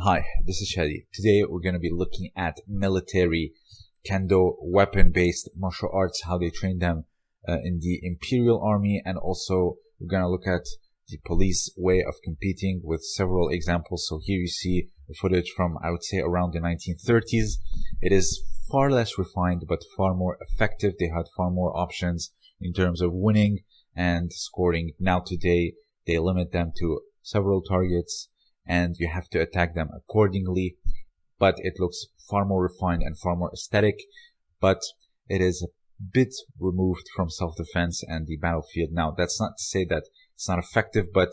Hi, this is Shadi. Today we're going to be looking at military kendo weapon-based martial arts, how they train them uh, in the Imperial Army, and also we're going to look at the police way of competing with several examples. So here you see footage from, I would say, around the 1930s. It is far less refined, but far more effective. They had far more options in terms of winning and scoring. Now today, they limit them to several targets and you have to attack them accordingly. But it looks far more refined and far more aesthetic, but it is a bit removed from self-defense and the battlefield. Now, that's not to say that it's not effective, but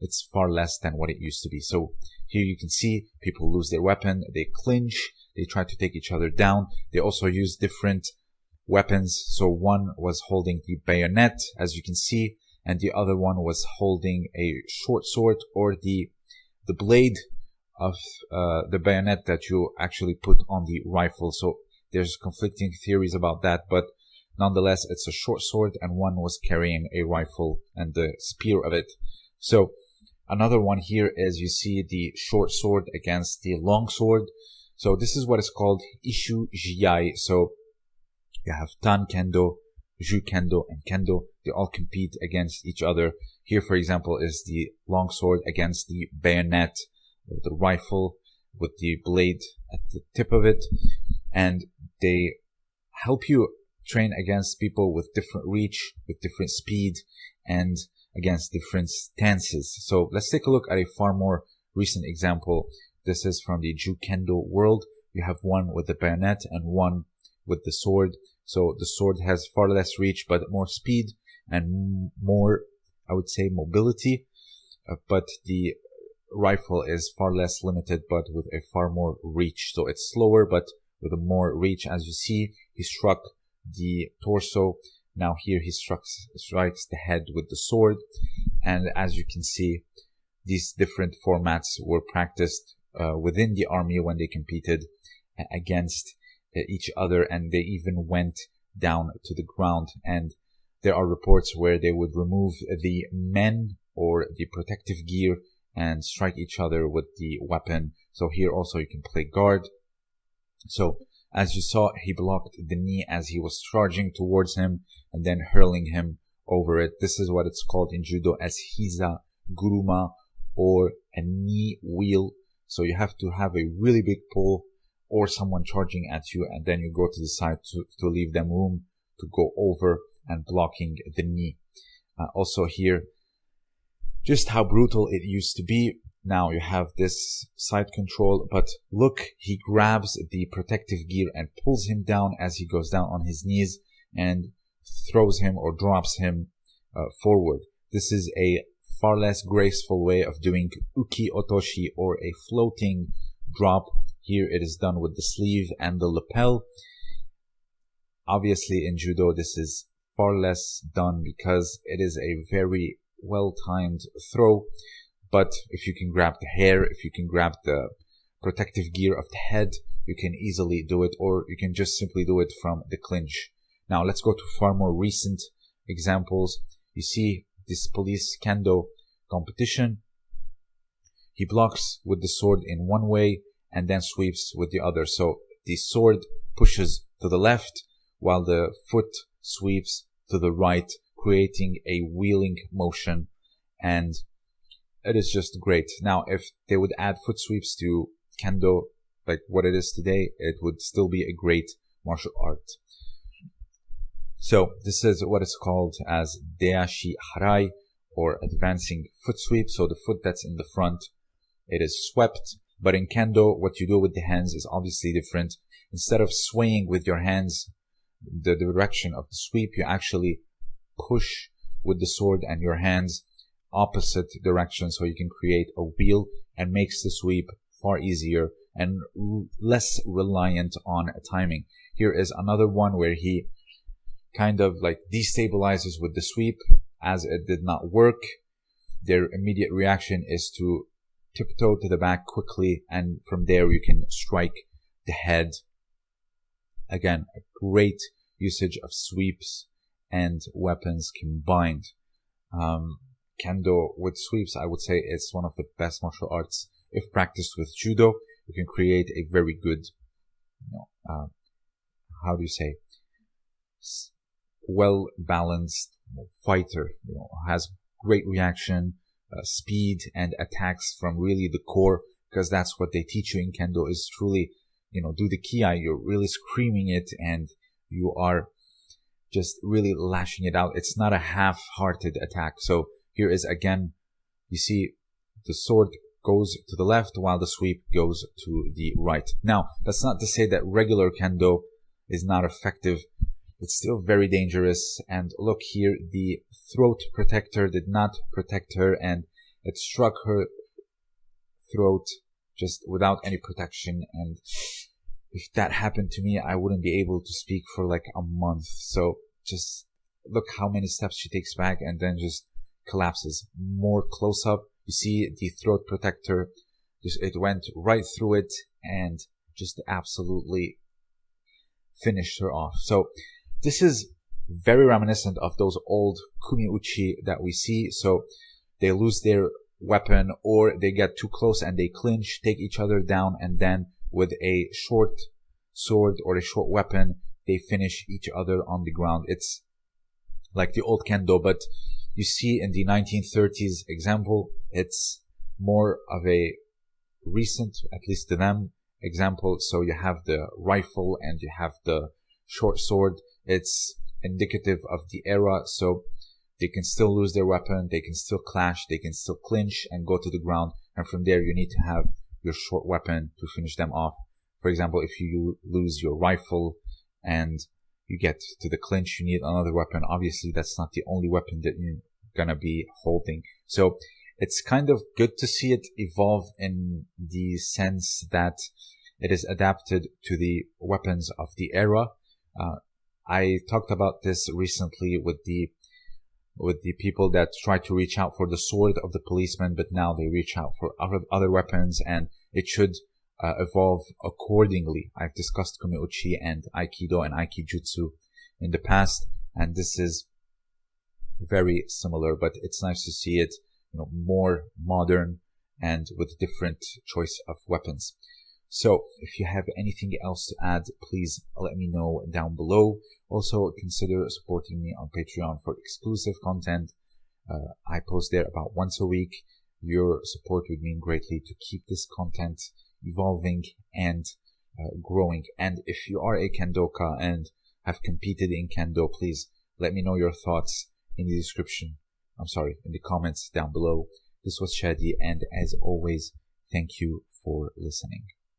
it's far less than what it used to be. So here you can see people lose their weapon, they clinch, they try to take each other down. They also use different weapons. So one was holding the bayonet, as you can see, and the other one was holding a short sword or the the blade of uh, the bayonet that you actually put on the rifle. So there's conflicting theories about that, but nonetheless, it's a short sword and one was carrying a rifle and the spear of it. So another one here is you see the short sword against the long sword. So this is what is called Ishu Jiai. So you have Tan Kendo, Ju Kendo, and Kendo. They all compete against each other. Here, for example, is the long sword against the bayonet or the rifle with the blade at the tip of it. And they help you train against people with different reach, with different speed, and against different stances. So let's take a look at a far more recent example. This is from the Jukendo world. You have one with the bayonet and one with the sword. So the sword has far less reach, but more speed and more, I would say, mobility. Uh, but the rifle is far less limited, but with a far more reach. So it's slower, but with a more reach. As you see, he struck the torso. Now here he strikes, strikes the head with the sword. And as you can see, these different formats were practiced uh, within the army when they competed against uh, Uh, each other and they even went down to the ground and there are reports where they would remove the men or the protective gear and strike each other with the weapon. So here also you can play guard. So as you saw, he blocked the knee as he was charging towards him and then hurling him over it. This is what it's called in judo as hiza guruma or a knee wheel. So you have to have a really big pull or someone charging at you and then you go to the side to, to leave them room to go over and blocking the knee. Uh, also here, just how brutal it used to be. Now you have this side control, but look, he grabs the protective gear and pulls him down as he goes down on his knees and throws him or drops him uh, forward. This is a far less graceful way of doing uki otoshi or a floating drop. Here it is done with the sleeve and the lapel. Obviously in judo this is far less done because it is a very well-timed throw. But if you can grab the hair, if you can grab the protective gear of the head, you can easily do it, or you can just simply do it from the clinch. Now let's go to far more recent examples. You see this police kendo competition. He blocks with the sword in one way and then sweeps with the other. So the sword pushes to the left while the foot sweeps to the right, creating a wheeling motion. And it is just great. Now, if they would add foot sweeps to kendo, like what it is today, it would still be a great martial art. So this is what is called as deashi harai or advancing foot sweep. So the foot that's in the front, it is swept. But in kendo, what you do with the hands is obviously different. Instead of swaying with your hands the direction of the sweep, you actually push with the sword and your hands opposite direction so you can create a wheel and makes the sweep far easier and less reliant on timing. Here is another one where he kind of like destabilizes with the sweep as it did not work. Their immediate reaction is to tiptoe to the back quickly and from there you can strike the head Again, a great usage of sweeps and weapons combined. Um, kendo with sweeps, I would say it's one of the best martial arts if practiced with judo, you can create a very good, you know, uh, how do you say, well balanced fighter. You know, has great reaction, uh, speed, and attacks from really the core because that's what they teach you in kendo is truly, you know, do the kiai. You're really screaming it and you are just really lashing it out. It's not a half-hearted attack. So here is again, you see the sword goes to the left while the sweep goes to the right. Now, that's not to say that regular kendo is not effective. It's still very dangerous. And look here, the throat protector did not protect her and it struck her throat just without any protection. And if that happened to me, I wouldn't be able to speak for like a month. So just look how many steps she takes back and then just collapses. More close up, you see the throat protector. Just, it went right through it and just absolutely finished her off. So this is very reminiscent of those old kumiuchi that we see. So they lose their weapon or they get too close and they clinch, take each other down, and then with a short sword or a short weapon, they finish each other on the ground. It's like the old kendo, but you see in the 1930s example, it's more of a recent, at least to them, example. So you have the rifle and you have the short sword. It's indicative of the era. So they can still lose their weapon. They can still clash. They can still clinch and go to the ground. And from there, you need to have your short weapon to finish them off. For example, if you lose your rifle and you get to the clinch, you need another weapon. Obviously, that's not the only weapon that you're gonna be holding. So it's kind of good to see it evolve in the sense that it is adapted to the weapons of the era. Uh, I talked about this recently with the with the people that try to reach out for the sword of the policeman, but now they reach out for other, other weapons, and it should uh, evolve accordingly. I've discussed Kumiuchi and Aikido and Aikijutsu in the past, and this is very similar, but it's nice to see it, you know, more modern and with different choice of weapons. So if you have anything else to add, please let me know down below. Also consider supporting me on Patreon for exclusive content. Uh, I post there about once a week. Your support would mean greatly to keep this content evolving and uh, growing. And if you are a Kendoka and have competed in Kendo, please let me know your thoughts in the description. I'm sorry, in the comments down below. This was Shadi, and as always, thank you for listening.